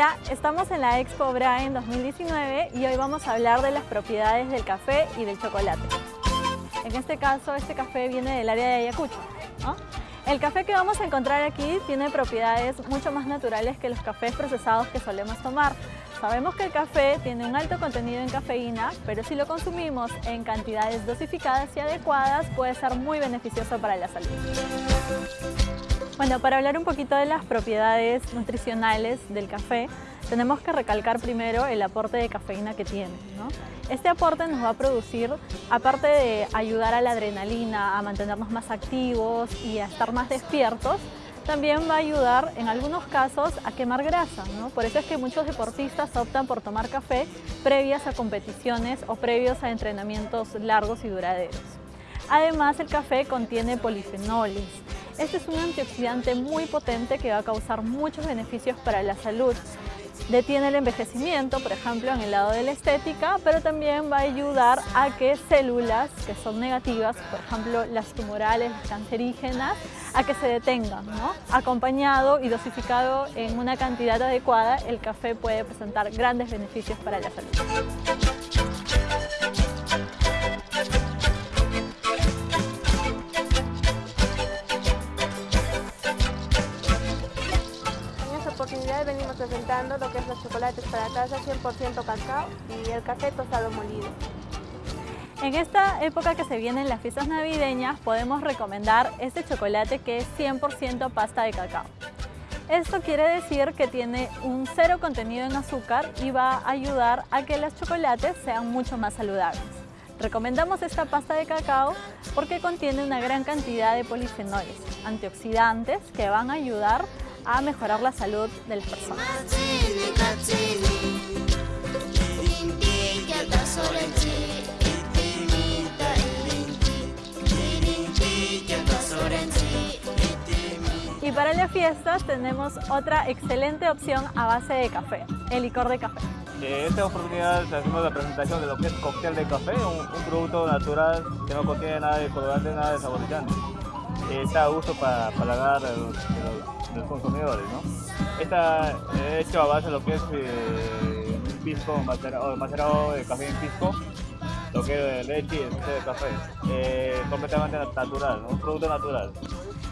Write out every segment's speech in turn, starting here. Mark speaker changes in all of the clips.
Speaker 1: Hola, estamos en la Expo Brain 2019 y hoy vamos a hablar de las propiedades del café y del chocolate. En este caso, este café viene del área de Ayacucho. El café que vamos a encontrar aquí tiene propiedades mucho más naturales que los cafés procesados que solemos tomar. Sabemos que el café tiene un alto contenido en cafeína, pero si lo consumimos en cantidades dosificadas y adecuadas puede ser muy beneficioso para la salud. Bueno, para hablar un poquito de las propiedades nutricionales del café, tenemos que recalcar primero el aporte de cafeína que tiene. Este aporte nos va a producir, aparte de ayudar a la adrenalina, a mantenernos más activos y a estar más despiertos, también va a ayudar en algunos casos a quemar grasa. Por eso es que muchos deportistas optan por tomar café previas a competiciones o previos a entrenamientos largos y duraderos. Además, el café contiene polifenoles, este es un antioxidante muy potente que va a causar muchos beneficios para la salud. Detiene el envejecimiento, por ejemplo, en el lado de la estética, pero también va a ayudar a que células que son negativas, por ejemplo, las tumorales, las cancerígenas, a que se detengan. Acompañado y dosificado en una cantidad adecuada, el café puede presentar grandes beneficios para la salud.
Speaker 2: Los chocolates para taza 100% cacao y el café tostado molido.
Speaker 1: En esta época que se vienen las fiestas navideñas podemos recomendar este chocolate que es 100% pasta de cacao. Esto quiere decir que tiene un cero contenido en azúcar y va a ayudar a que los chocolates sean mucho más saludables. Recomendamos esta pasta de cacao porque contiene una gran cantidad de polifenoles, antioxidantes que van a ayudar a mejorar la salud del personas. Y para las fiestas tenemos otra excelente opción a base de café, el licor de café.
Speaker 3: En esta oportunidad hacemos la presentación de lo que es cóctel de café, un, producto natural que no contiene nada de colorante, nada de saborizante. Está a gusto para paladar los consumidores. ¿no? Está hecho a base de lo que es eh, pisco macerado, macerado, de café en pisco, lo que es leche y de café, eh, completamente natural, un producto natural.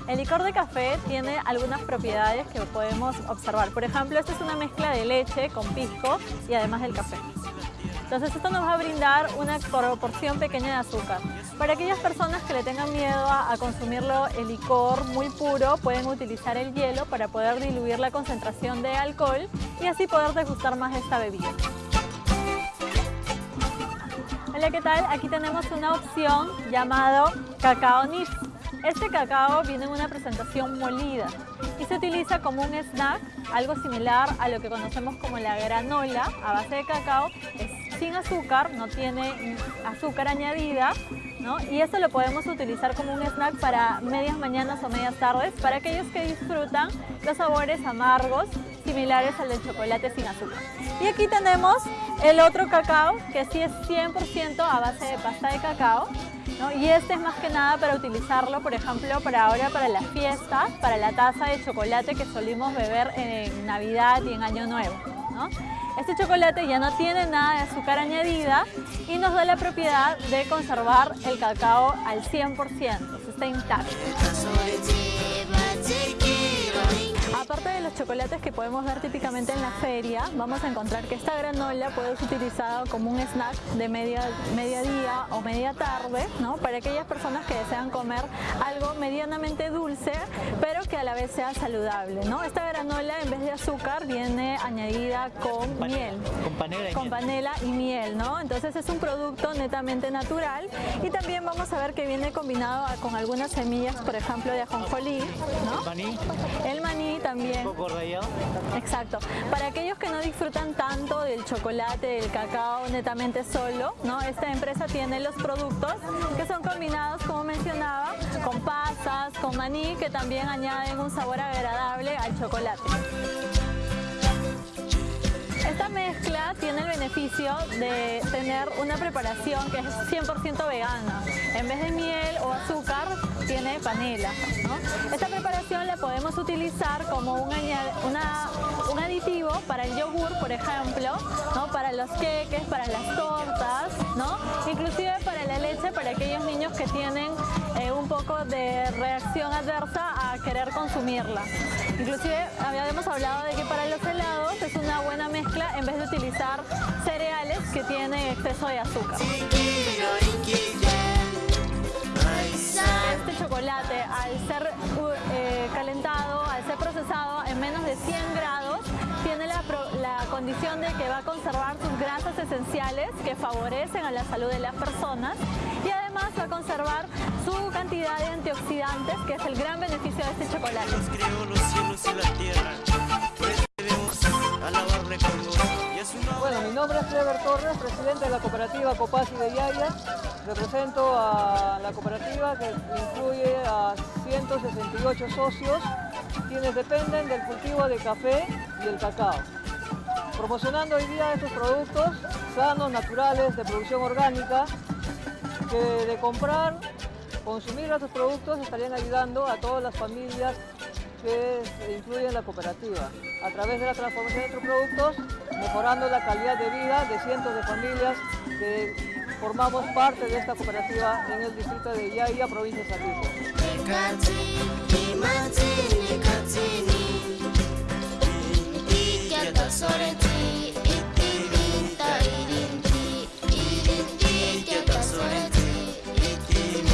Speaker 1: El licor de café tiene algunas propiedades que podemos observar. Por ejemplo, esta es una mezcla de leche con pisco y además del café. Entonces esto nos va a brindar una proporción pequeña de azúcar. Para aquellas personas que le tengan miedo a, consumirlo el licor muy puro, pueden utilizar el hielo para poder diluir la concentración de alcohol y así poder degustar más esta bebida. Hola, ¿qué tal? Aquí tenemos una opción llamado cacao nif. Este cacao viene en una presentación molida y se utiliza como un snack, algo similar a lo que conocemos como la granola a base de cacao. Es sin azúcar, no tiene azúcar añadida ¿no? y esto lo podemos utilizar como un snack para medias mañanas o medias tardes para aquellos que disfrutan los sabores amargos similares al del chocolate sin azúcar. Y aquí tenemos el otro cacao que sí es 100% a base de pasta de cacao y este es más que nada para utilizarlo, por ejemplo, para ahora para las fiestas, para la taza de chocolate que solimos beber en Navidad y en Año Nuevo. Este chocolate ya no tiene nada de azúcar añadida y nos da la propiedad de conservar el cacao al 100%, está intacto. Aparte de los chocolates que podemos ver típicamente en la feria, vamos a encontrar que esta granola puede ser utilizada como un snack de media, día o media tarde, ¿no? para aquellas personas que desean comer algo medianamente dulce, pero que a la vez sea saludable. ¿no? Esta granola en vez de azúcar viene añadida con miel.
Speaker 4: Con panela y
Speaker 1: con panela y miel, ¿no? Entonces es un producto netamente natural y también vamos a ver que viene combinado con algunas semillas, por ejemplo, de ajonjolí, ¿no?
Speaker 4: El maní.
Speaker 1: El maní también.
Speaker 4: Un poco
Speaker 1: Exacto. Para aquellos que no disfrutan tanto del chocolate, del cacao netamente solo, ¿no? Esta empresa tiene los productos que son combinados, como mencionaba, con pasas, con maní, que también añaden un sabor agradable al chocolate. Esta mezcla tiene el beneficio de tener una preparación que es 100% vegana. En vez de miel o azúcar, tiene panela. Esta preparación la podemos utilizar como un, un aditivo para el yogur, por ejemplo, ¿no? para los queques, para las tortas, ¿no? inclusive para la leche, para aquellos niños que tienen eh, un poco de reacción adversa a querer consumirla. Inclusive habíamos hablado de que para los helados es una buena mezcla en vez de utilizar cereales que tienen exceso de azúcar. Al ser eh, calentado, al ser procesado en menos de 100 grados, tiene la, condición de que va a conservar sus grasas esenciales que favorecen a la salud de las personas y además va a conservar su cantidad de antioxidantes, que es el gran beneficio de este chocolate.
Speaker 4: Bueno, mi nombre es Clever Torres, presidente de la cooperativa Copasi de Yaya. Represento a la cooperativa que incluye a 168 socios, quienes dependen del cultivo de café y el cacao. Promocionando hoy día estos productos sanos, naturales, de producción orgánica, que de comprar, consumir estos productos estarían ayudando a todas las familias que incluyen la cooperativa. A través de la transformación de estos productos, mejorando la calidad de vida de cientos de familias que formamos parte de esta cooperativa en el distrito de Yaya, provincia de Saltillo.